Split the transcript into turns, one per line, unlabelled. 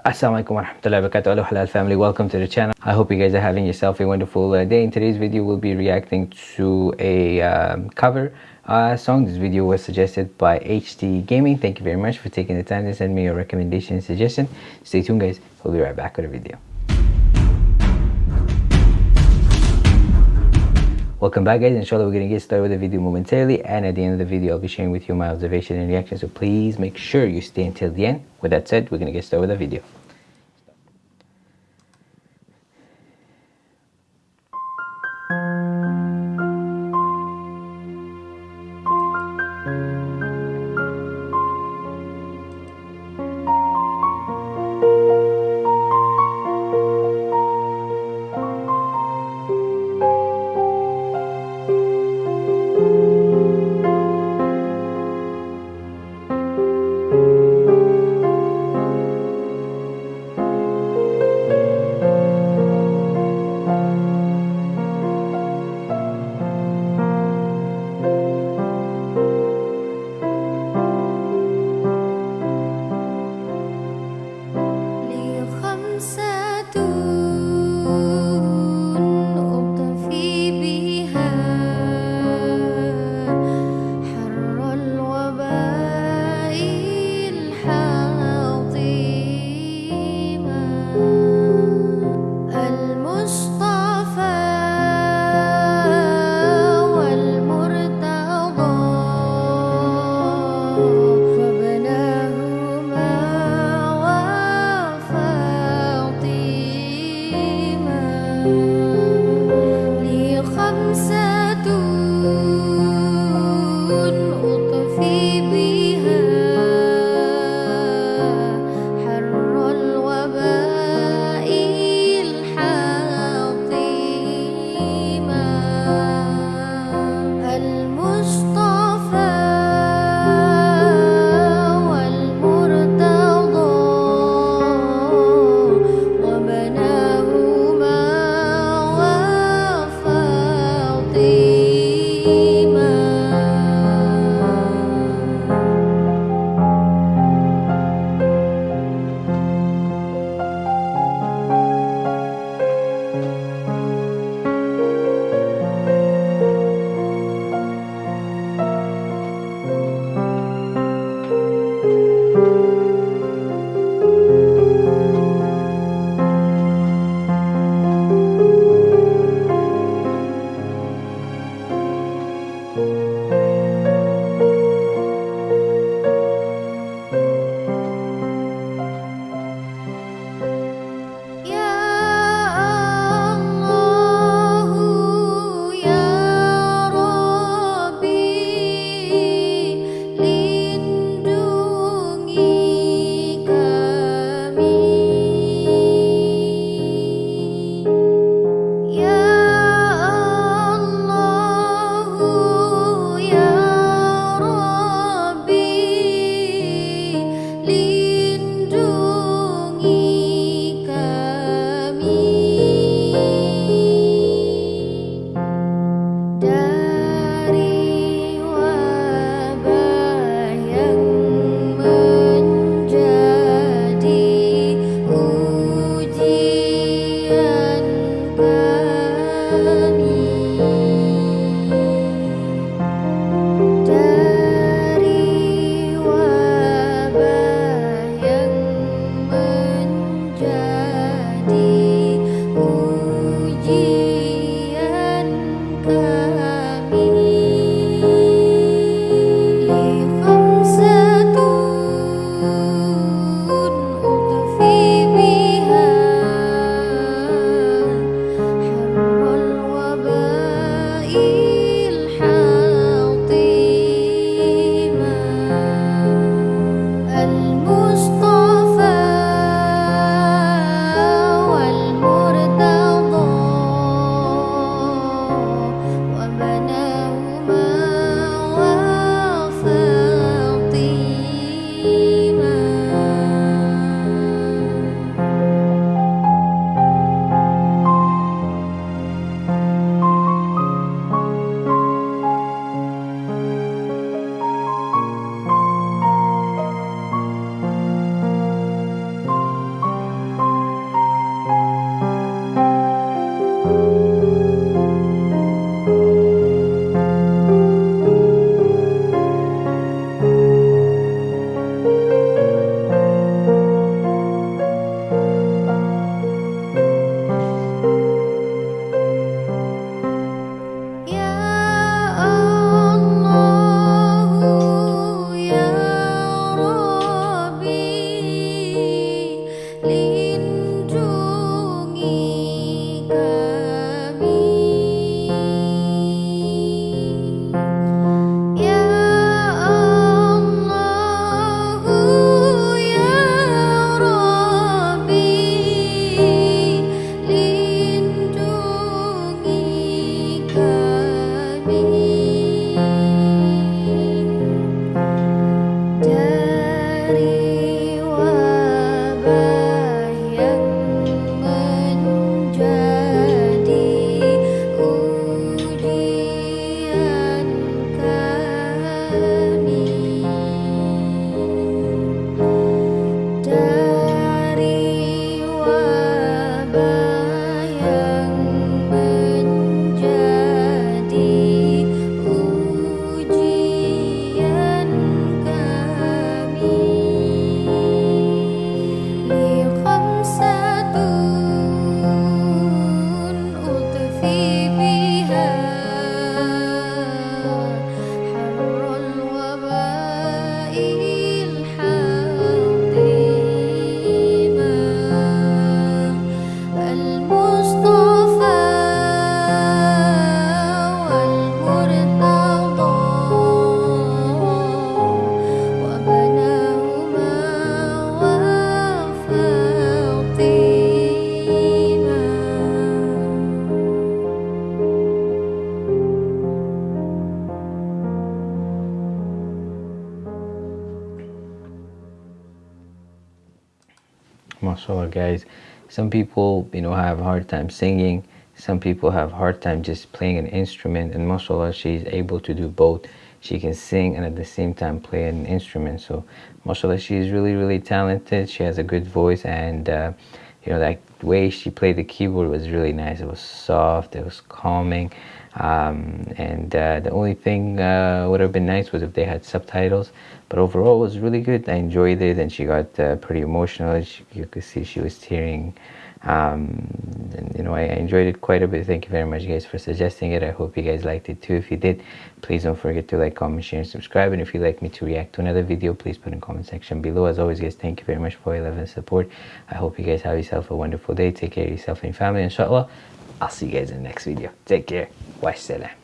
Assalamualaikum warahmatullahi wabarakatuh. Hello halal family welcome to the channel. I hope you guys are having yourself a wonderful uh, day. In today's video we'll be reacting to a um, cover uh, song. This video was suggested by HD Gaming. Thank you very much for taking the time to send me your recommendation and suggestion. Stay tuned guys. We'll be right back with a video Welcome back guys, inshallah we're going to get started with the video momentarily and at the end of the video I'll be sharing with you my observation and reaction so please make sure you stay until the end. With that said, we're going to get started with the video. Mashallah guys. Some people you know have a hard time singing. Some people have hard time just playing an instrument. And mashallah she's able to do both. She can sing and at the same time play an instrument. So mashallah she's really really talented. She has a good voice and uh, you know that way she played the keyboard was really nice. It was soft it was calming um, and uh, the only thing uh, would have been nice was if they had subtitles. But overall it was really good. I enjoyed it and she got uh, pretty emotional. She, you could see she was tearing. Um, and, you know I, enjoyed it quite a bit. Thank you very much guys for suggesting it. I hope you guys liked it too. If you did please don't forget to like comment share and subscribe. And if you'd like me to react to another video please put in comment section below. As always guys thank you very much for your love and support. I hope you guys have yourself a wonderful day. Take care of yourself and your family inshallah. I'll see you guys in the next video. Take care والسلام